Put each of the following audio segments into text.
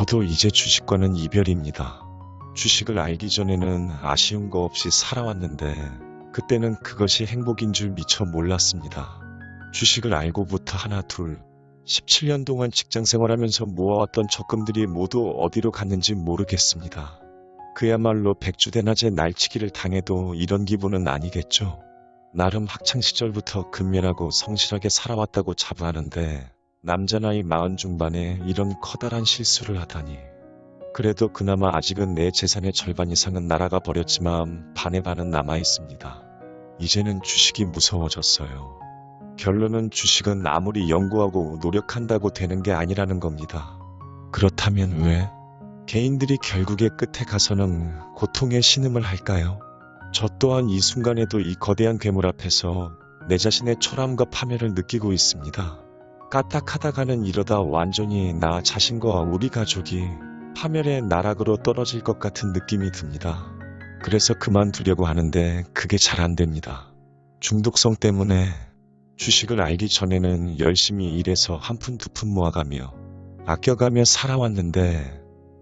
저도 이제 주식과는 이별입니다. 주식을 알기 전에는 아쉬운 거 없이 살아왔는데 그때는 그것이 행복인 줄 미처 몰랐습니다. 주식을 알고부터 하나 둘 17년 동안 직장 생활하면서 모아왔던 적금들이 모두 어디로 갔는지 모르겠습니다. 그야말로 백주대낮에 날치기를 당해도 이런 기분은 아니겠죠. 나름 학창시절부터 근면하고 성실하게 살아왔다고 자부하는데 남자 나이 마흔 중반에 이런 커다란 실수를 하다니. 그래도 그나마 아직은 내 재산의 절반 이상은 날아가 버렸지만 반의 반은 남아 있습니다. 이제는 주식이 무서워졌어요. 결론은 주식은 아무리 연구하고 노력한다고 되는 게 아니라는 겁니다. 그렇다면 왜 개인들이 결국에 끝에 가서는 고통의 신음을 할까요? 저 또한 이 순간에도 이 거대한 괴물 앞에서 내 자신의 초라함과 파멸을 느끼고 있습니다. 까딱하다가는 이러다 완전히 나 자신과 우리 가족이 파멸의 나락으로 떨어질 것 같은 느낌이 듭니다. 그래서 그만두려고 하는데 그게 잘 안 됩니다. 중독성 때문에 주식을 알기 전에는 열심히 일해서 한 푼 두 푼 모아가며 아껴가며 살아왔는데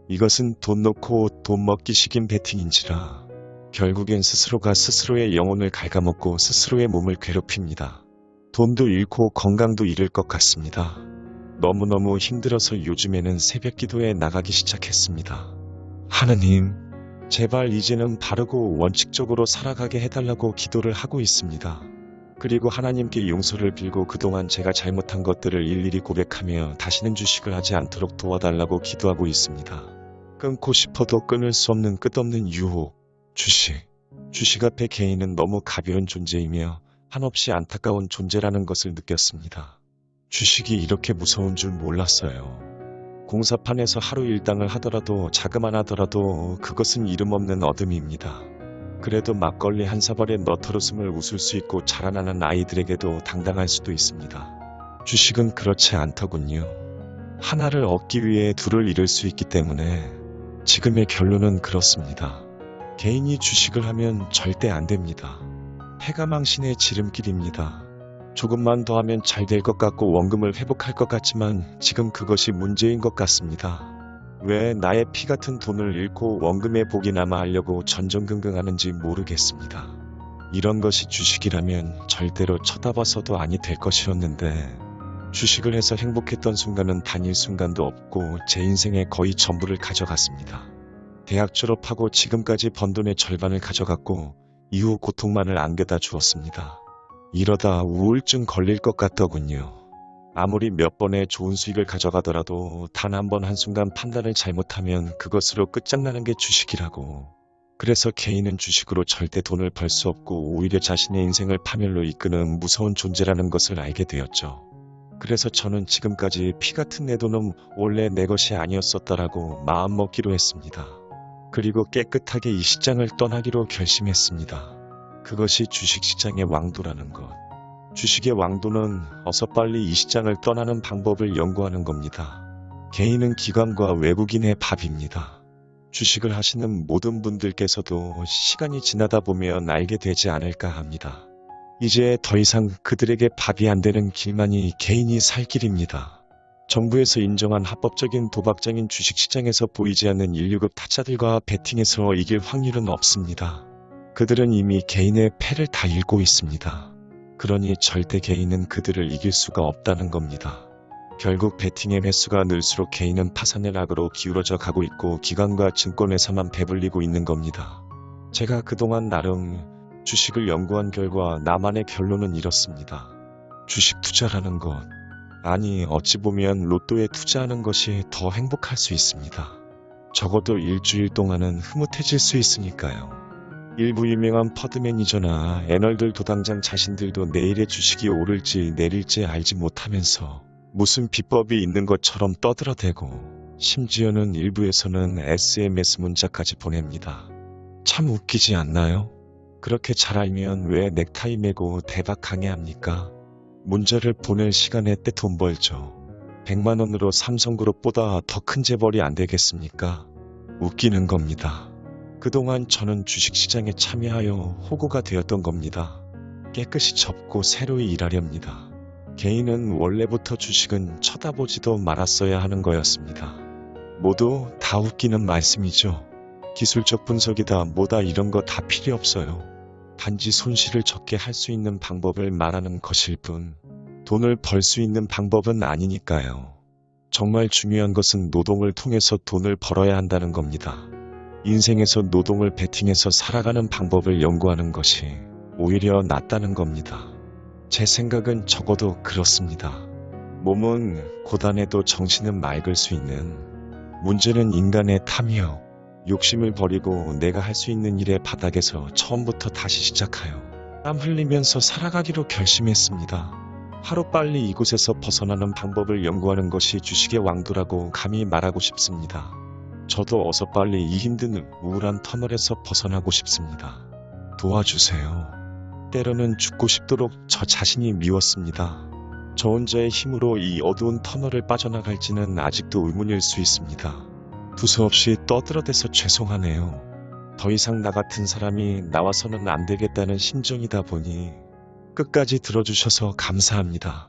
이것은 돈 놓고 돈 먹기 식인 베팅인지라 결국엔 스스로가 스스로의 영혼을 갉아먹고 스스로의 몸을 괴롭힙니다. 돈도 잃고 건강도 잃을 것 같습니다. 너무너무 힘들어서 요즘에는 새벽 기도에 나가기 시작했습니다. 하느님, 제발 이제는 바르고 원칙적으로 살아가게 해달라고 기도를 하고 있습니다. 그리고 하나님께 용서를 빌고 그동안 제가 잘못한 것들을 일일이 고백하며 다시는 주식을 하지 않도록 도와달라고 기도하고 있습니다. 끊고 싶어도 끊을 수 없는 끝없는 유혹, 주식. 주식 앞에 개인은 너무 가벼운 존재이며 한없이 안타까운 존재라는 것을 느꼈습니다. 주식이 이렇게 무서운 줄 몰랐어요. 공사판에서 하루 일당을 하더라도 자그만 하더라도 그것은 이름 없는 어둠입니다. 그래도 막걸리 한 사발에 너털웃음을 웃을 수 있고 자라나는 아이들에게도 당당할 수도 있습니다. 주식은 그렇지 않더군요. 하나를 얻기 위해 둘을 잃을 수 있기 때문에 지금의 결론은 그렇습니다. 개인이 주식을 하면 절대 안 됩니다. 해가 망신의 지름길입니다. 조금만 더 하면 잘 될 것 같고 원금을 회복할 것 같지만 지금 그것이 문제인 것 같습니다. 왜 나의 피 같은 돈을 잃고 원금에 복이나마 하려고 전전긍긍하는지 모르겠습니다. 이런 것이 주식이라면 절대로 쳐다봐서도 아니 될 것이었는데 주식을 해서 행복했던 순간은 단일 순간도 없고 제 인생의 거의 전부를 가져갔습니다. 대학 졸업하고 지금까지 번 돈의 절반을 가져갔고 이후 고통만을 안겨다 주었습니다. 이러다 우울증 걸릴 것 같더군요. 아무리 몇 번의 좋은 수익을 가져가더라도 단 한 번 한순간 판단을 잘못하면 그것으로 끝장나는 게 주식이라고. 그래서 개인은 주식으로 절대 돈을 벌 수 없고 오히려 자신의 인생을 파멸로 이끄는 무서운 존재라는 것을 알게 되었죠. 그래서 저는 지금까지 피 같은 내 돈은 원래 내 것이 아니었었다라고 마음먹기로 했습니다. 그리고 깨끗하게 이 시장을 떠나기로 결심했습니다. 그것이 주식시장의 왕도라는 것. 주식의 왕도는 어서 빨리 이 시장을 떠나는 방법을 연구하는 겁니다. 개인은 기관과 외국인의 밥입니다. 주식을 하시는 모든 분들께서도 시간이 지나다 보면 알게 되지 않을까 합니다. 이제 더 이상 그들에게 밥이 안 되는 길만이 개인이 살 길입니다. 정부에서 인정한 합법적인 도박장인 주식시장에서 보이지 않는 1류급 타짜들과 베팅에서 이길 확률은 없습니다. 그들은 이미 개인의 패를 다 읽고 있습니다. 그러니 절대 개인은 그들을 이길 수가 없다는 겁니다. 결국 베팅의 횟수가 늘수록 개인은 파산의 낙으로 기울어져 가고 있고 기관과 증권회사만 배불리고 있는 겁니다. 제가 그동안 나름 주식을 연구한 결과 나만의 결론은 이렇습니다. 주식 투자라는 것, 아니 어찌 보면 로또에 투자하는 것이 더 행복할 수 있습니다. 적어도 일주일 동안은 흐뭇해질 수 있으니까요. 일부 유명한 퍼드 매니저나 애널들 도당장 자신들도 내일의 주식이 오를지 내릴지 알지 못하면서 무슨 비법이 있는 것처럼 떠들어대고 심지어는 일부에서는 SMS 문자까지 보냅니다. 참 웃기지 않나요? 그렇게 잘 알면 왜 넥타이 메고 대박 강의합니까? 문자를 보낼 시간에 때 돈 벌죠. 100만원으로 삼성그룹보다 더 큰 재벌이 안 되겠습니까? 웃기는 겁니다. 그동안 저는 주식시장에 참여하여 호구가 되었던 겁니다. 깨끗이 접고 새로이 일하렵니다. 개인은 원래부터 주식은 쳐다보지도 말았어야 하는 거였습니다. 모두 다 웃기는 말씀이죠. 기술적 분석이다 뭐다 이런 거 다 필요 없어요. 단지 손실을 적게 할 수 있는 방법을 말하는 것일 뿐 돈을 벌 수 있는 방법은 아니니까요. 정말 중요한 것은 노동을 통해서 돈을 벌어야 한다는 겁니다. 인생에서 노동을 베팅해서 살아가는 방법을 연구하는 것이 오히려 낫다는 겁니다. 제 생각은 적어도 그렇습니다. 몸은 고단해도 정신은 맑을 수 있는 문제는 인간의 탐이요. 욕심을 버리고 내가 할 수 있는 일의 바닥에서 처음부터 다시 시작하여 땀 흘리면서 살아가기로 결심했습니다. 하루빨리 이곳에서 벗어나는 방법을 연구하는 것이 주식의 왕도라고 감히 말하고 싶습니다. 저도 어서 빨리 이 힘든 우울한 터널에서 벗어나고 싶습니다. 도와주세요. 때로는 죽고 싶도록 저 자신이 미웠습니다. 저 혼자의 힘으로 이 어두운 터널을 빠져나갈지는 아직도 의문일 수 있습니다. 두서없이 떠들어대서 죄송하네요. 더 이상 나 같은 사람이 나와서는 안 되겠다는 심정이다 보니 끝까지 들어주셔서 감사합니다.